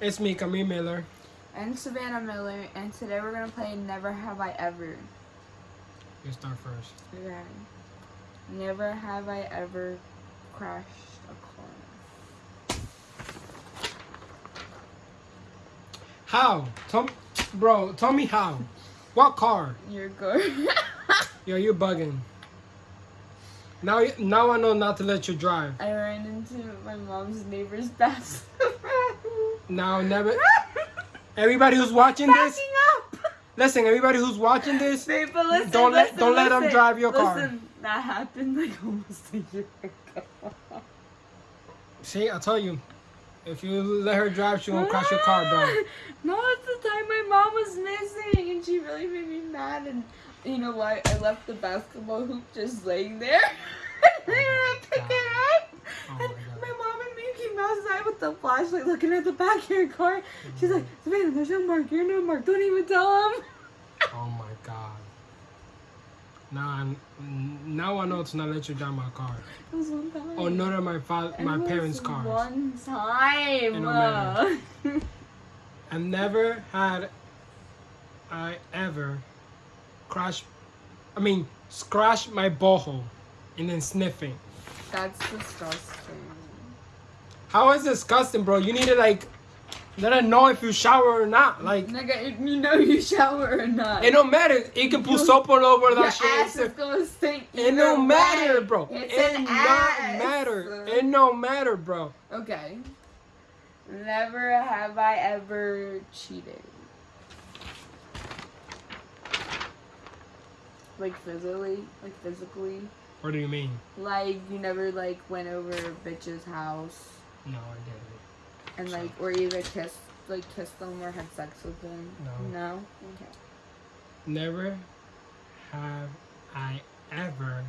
It's me, Camille Miller. And Savannah Miller, and today we're gonna play Never Have I Ever. You start first. Okay. Never have I ever crashed a car. How? Tell, bro, tell me how. What car? You're good. Yo, you're bugging. Now, now I know not to let you drive. I ran into my mom's neighbor's bathroom. Now, never. Everybody who's watching this, up! listen. Everybody who's watching this, Babe, listen, Don't let- listen, don't let 'em listen. drive your car. Listen, that happened like almost a year ago. see, I tell you, if you let her drive, she won't crash your car, bro. No, it's the time my mom was missing, and she really made me mad. And you know what? I left the basketball hoop just laying there. I didn't pick it up. Oh and my God. my mom and me with the flashlight, looking at the back of your car. She's like, Savannah, there's no mark. You're no mark. Don't even tell him. Oh my god. Now I'm, now I know to not let you drive my car. It was one time. Or none of my father, my parents' cars. One time. It. I never had I ever crash I mean scratch my butthole and then sniffing. That's disgusting. How is this disgusting, bro? You need to like let her know if you shower or not. Like Nigga, if you know you shower or not. it don't matter. It can put soap all over that shit. ass is gonna stink. It don't matter, bro. It's it don't matter. It don't matter, bro. Okay. Never have I ever cheated. Like physically, like physically, What do you mean? like you never like went over a bitch's house No, I didn't. and like or either kissed like kissed them or had sex with them. No. No. Okay. Never have I ever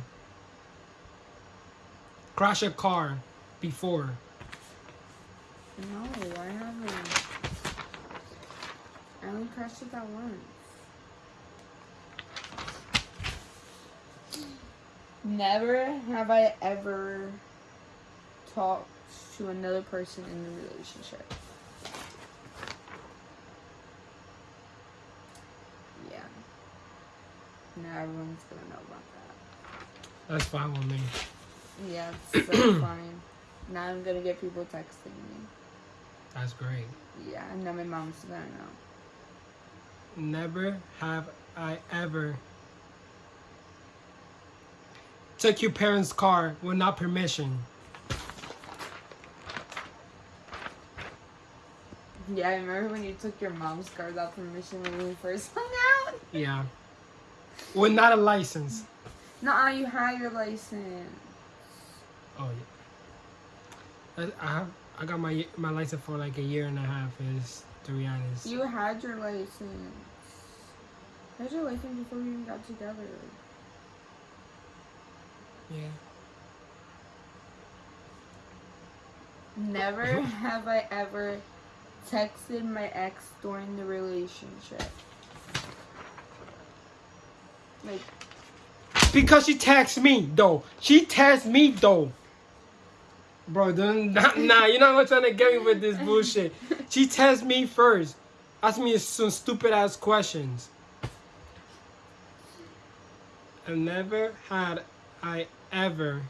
crashed a car before. No, I haven't. I only crashed it that once. Never have I ever talked to another person in the relationship. Yeah. Now everyone's gonna know about that. That's fine with me. Yeah, it's so fine. Now I'm gonna get people texting me. That's great. Yeah, and now my mom's gonna know. Never have I ever took your parents' car without permission. Yeah, I remember when you took your mom's car without permission when we first hung out. Yeah. Without a license. No, -uh, you had your license. Oh yeah. I, I have I got my my license for like a year and a half. Is to be honest. You had your license. Had your license before we even got together. Yeah. Never have I ever texted my ex during the relationship. Like, Because she texted me though. She texted me though. Bro, nah, nah, you're not trying to get me with this bullshit. She texted me first. Asked me some stupid ass questions. I never had I ever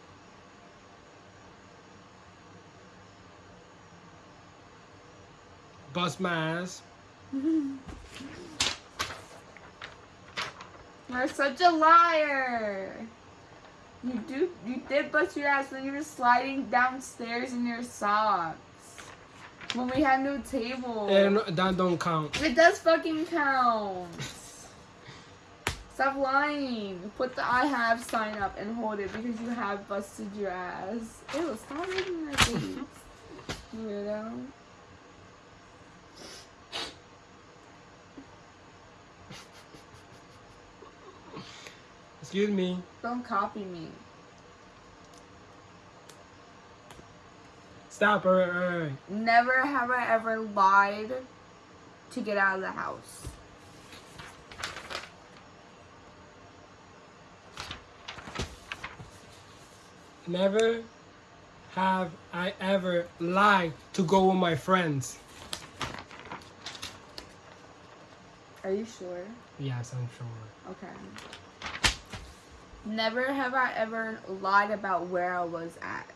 bust my ass. you're such a liar. You do, you did bust your ass when you were sliding downstairs in your socks. When we had no table. And that don't count. It does fucking count. Stop lying. Put the I have sign up and hold it because you have busted your ass. Ew, stop making that face. Weirdo. Excuse me. Don't copy me. Stop. All right, all right. Never have I ever lied to get out of the house. Never have I ever lied to go with my friends. Are you sure? Yes, I'm sure. Okay. Never have I ever lied about where I was at.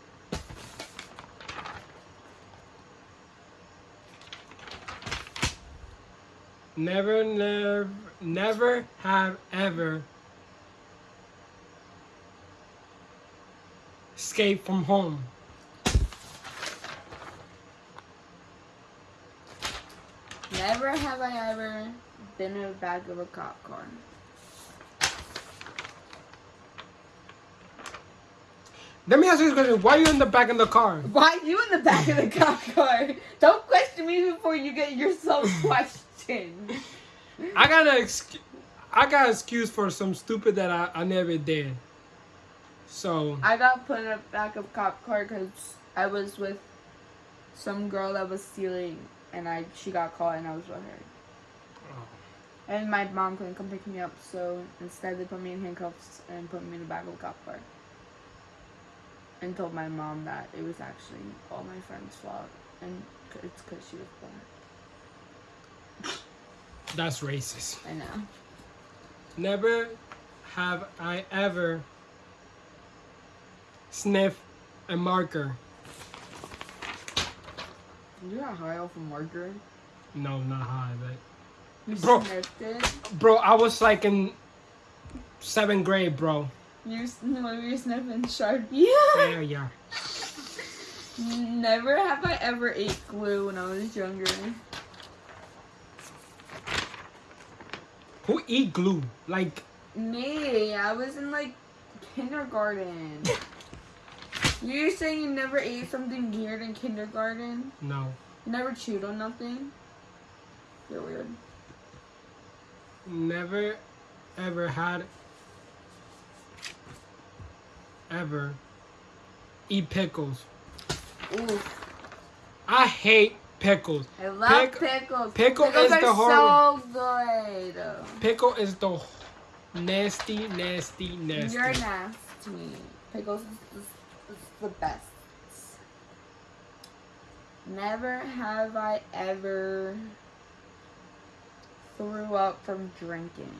Never, never, never have ever escaped from home. Never have I ever been in the back of a cop car. Let me ask you this question: Why are you in the back of the car? Why are you in the back of the cop car? Don't question me before you get yourself questioned. I got an excu- I got an excuse for some stupid that I, I never did. So I got put in the back of cop car because I was with some girl that was stealing, and I she got caught, and I was with her. Oh. And my mom couldn't come pick me up, so instead they put me in handcuffs and put me in the back of a cop car. And told my mom that it was actually all my friend's fault, and it's because she was black. that's racist. I know. Never have I ever sniffed a marker. You got high off a marker. No, not high, but You Bro. sniffed it. bro, I was like in seventh grade, bro. You s- when you were sniffing Sharpie. Yeah, yeah. Never have I ever ate glue when I was younger. Who eat glue? Like, Me, I was in like kindergarten. You're saying you never ate something weird in kindergarten? no, You never chewed on nothing? You're weird. never, ever had, ever eat pickles. Ooh, I hate pickles. I love Pick- pickles. pickle pickles is are the hard so good. Pickle is the nasty, nasty, nasty. You're nasty. Pickles is, is, is the best. Never have I ever threw up from drinking.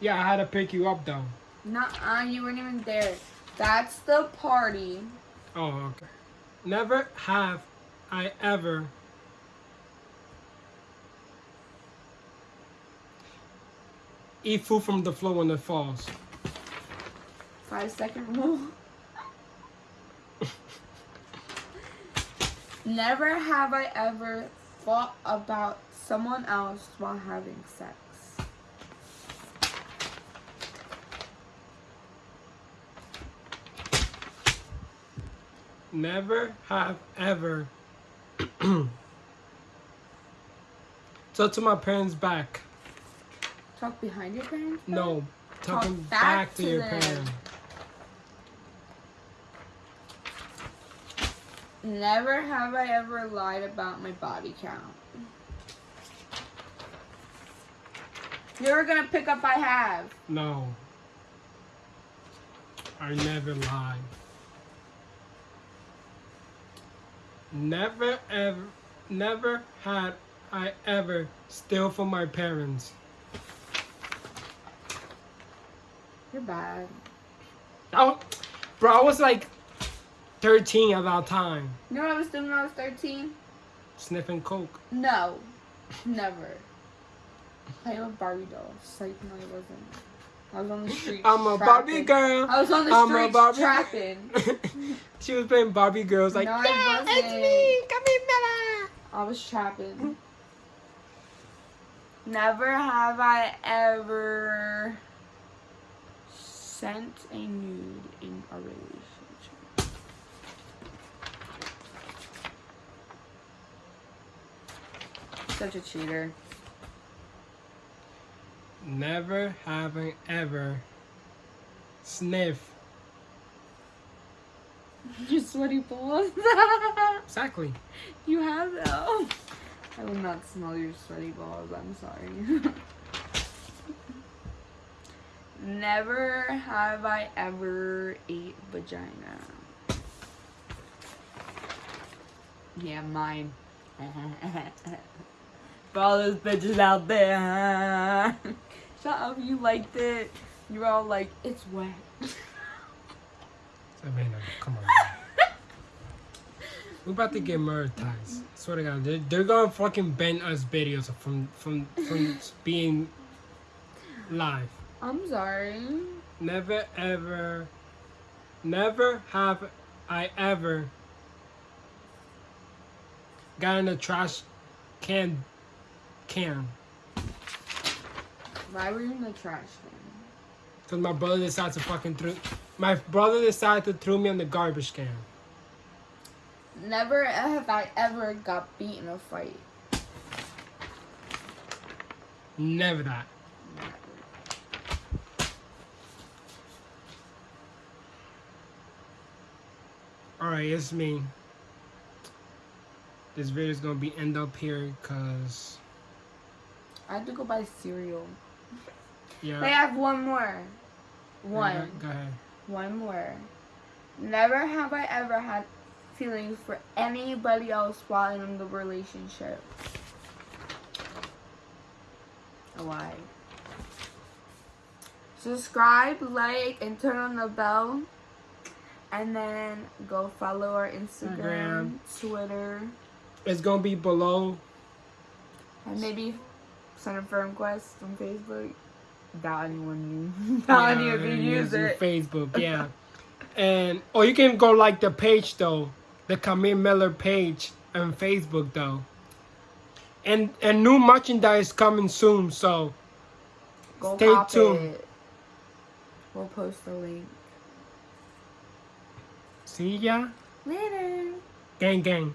Yeah, I had to pick you up though. Nuh-uh, you weren't even there. That's the party. Oh, okay. Never have I ever eat food from the floor when it falls. Five second rule. Never have I ever thought about someone else while having sex. Never have ever talk to my parents back. Talk behind your parents? back? No, Talk talking back back, to, to your them. parents. Never have I ever lied about my body count. You're gonna pick up I have. No. I never lied. Never ever never had I ever steal from my parents. You're bad. Was, bro, I was like 13 at that time, You know what I was doing when I was 13? sniffing coke. No. Never. Playing with Barbie dolls. Psych, no, I wasn't. I was on the street. I'm a Barbie girl. I was on the I'm a Barbie trapping. she was playing Barbie girls like, No, yeah, it's wasn't. me, come here, Bella. I was trapping. Never have I ever sent a nude in a relationship. Such a cheater. Never having ever sniff. Your sweaty balls. Exactly. you have though. I will not smell your sweaty balls. I'm sorry. Never have I ever ate vagina. Yeah, mine. For all those bitches out there. Shut up, you liked it. You're all like, it's wet. Savannah, come on. We're about to get monetized. Swear to God, they're, they're gonna fucking ban us videos from from from being live. I'm sorry. Never ever, never have I ever got in a trash can can Why were you in the trash can? because my brother decided to fucking throw. My brother decided to throw me in the garbage can. Never have I ever got beat in a fight. Never that. Alright, it's me. This video is gonna be end up here because I have to go buy cereal. Yeah. I have one more. One. Go ahead. One more. Never have I ever had feelings for anybody else while in the relationship. Why? Subscribe, like, and turn on the bell. And then go follow our Instagram, Twitter, It's gonna be below. and maybe send a firm quest on Facebook. Doubt anyone you doubt any of you use using it. Facebook, yeah. and or you can go like the page though, the Camille Miller page on Facebook though. And and new merchandise coming soon, so Go Stay cop tuned. it. We'll post the link. see ya. Later. Gang gang.